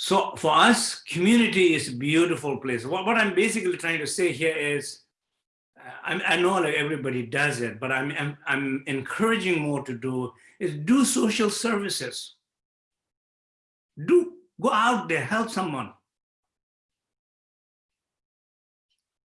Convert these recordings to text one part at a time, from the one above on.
So for us, community is a beautiful place. What, what I'm basically trying to say here is, uh, I, I know like everybody does it, but I'm, I'm, I'm encouraging more to do is do social services. Do go out there, help someone.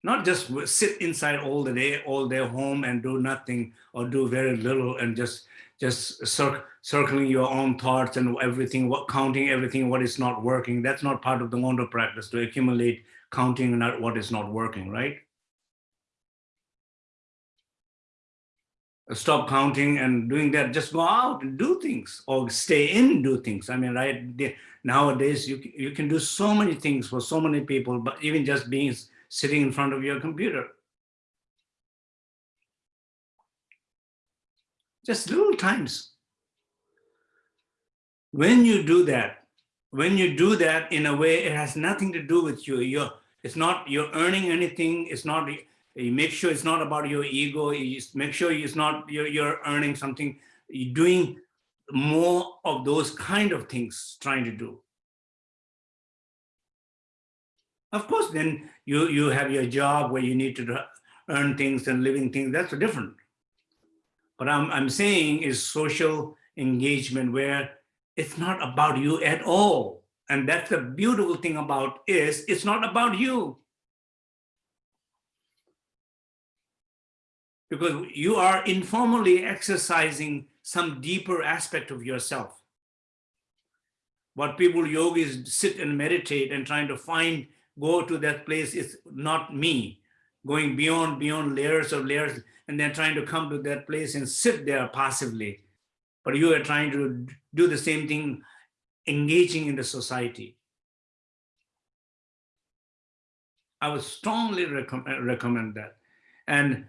Not just sit inside all the day, all day home and do nothing or do very little and just just cir circling your own thoughts and everything, what counting everything, what is not working. That's not part of the Mondo practice to accumulate counting not what is not working, right? Stop counting and doing that. Just go out and do things or stay in do things. I mean, right nowadays you you can do so many things for so many people, but even just being sitting in front of your computer just little times. When you do that, when you do that in a way, it has nothing to do with you. You're, it's not, you're earning anything. It's not, you make sure it's not about your ego. You make sure it's not, you're, you're earning something. You're doing more of those kind of things trying to do. Of course, then you, you have your job where you need to earn things and living things. That's different. What I'm, I'm saying is social engagement where it's not about you at all. And that's the beautiful thing about is it's not about you. Because you are informally exercising some deeper aspect of yourself. What people yogis sit and meditate and trying to find, go to that place is not me, going beyond, beyond layers of layers and then trying to come to that place and sit there passively. But you are trying to do the same thing, engaging in the society. I would strongly recommend, uh, recommend that. And,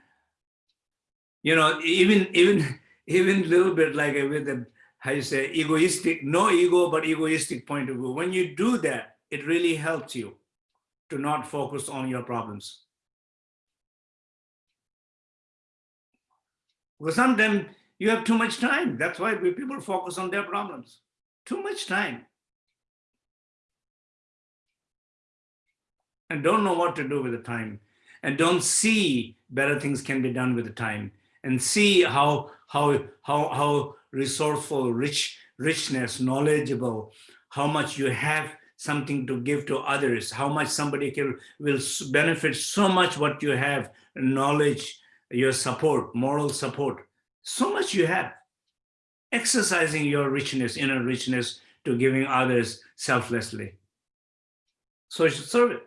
you know, even, even, even a little bit like with the, how you say, egoistic, no ego, but egoistic point of view. When you do that, it really helps you to not focus on your problems. Because sometimes you have too much time. That's why people focus on their problems. Too much time. And don't know what to do with the time. And don't see better things can be done with the time. And see how, how, how, how resourceful, rich, richness, knowledgeable, how much you have something to give to others, how much somebody can will benefit so much what you have, knowledge, your support, moral support, so much you have. Exercising your richness, inner richness to giving others selflessly. So you should serve it.